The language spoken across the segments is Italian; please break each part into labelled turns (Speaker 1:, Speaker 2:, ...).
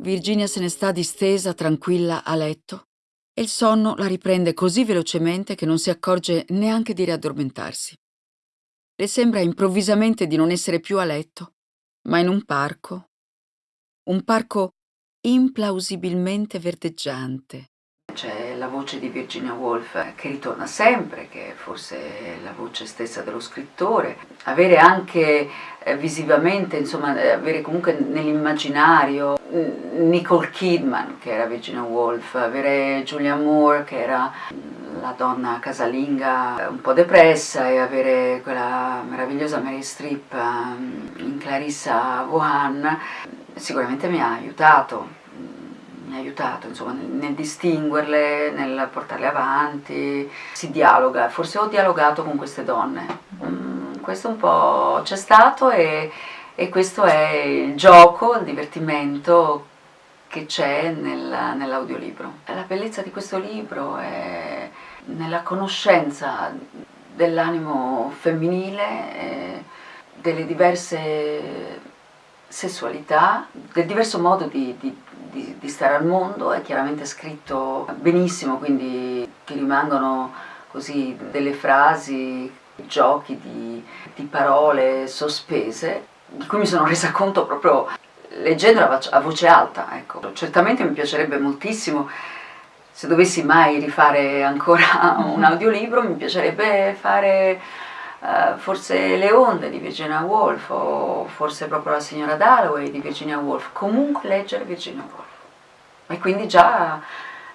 Speaker 1: Virginia se ne sta distesa, tranquilla, a letto e il sonno la riprende così velocemente che non si accorge neanche di riaddormentarsi. Le sembra improvvisamente di non essere più a letto, ma in un parco. Un parco implausibilmente verdeggiante. C'è la voce di Virginia Woolf che ritorna sempre, che forse è la voce stessa dello scrittore. Avere anche eh, visivamente, insomma, avere comunque nell'immaginario Nicole Kidman, che era Virginia Woolf, avere Julia Moore, che era la donna casalinga un po' depressa e avere quella meravigliosa Mary Streep um, in Clarissa Vaughan sicuramente mi ha aiutato mi ha aiutato insomma, nel distinguerle, nel portarle avanti, si dialoga, forse ho dialogato con queste donne, mm, questo un po' c'è stato e, e, questo è il gioco, il divertimento che c'è nel, nell'audiolibro. La bellezza di questo libro è nella conoscenza dell'animo femminile, delle diverse sessualità, del diverso modo di, di, di, di, stare al mondo, è chiaramente scritto benissimo, quindi ti rimangono così delle frasi, giochi di, di parole sospese, di cui mi sono resa conto proprio leggendola a voce alta. Ecco. Certamente mi piacerebbe moltissimo se dovessi mai rifare ancora un audiolibro mi piacerebbe fare uh, forse Le onde di Virginia Woolf o forse proprio La signora Dalloway di Virginia Woolf, comunque leggere Virginia Woolf e quindi già,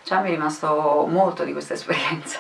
Speaker 1: già mi è rimasto molto di questa esperienza.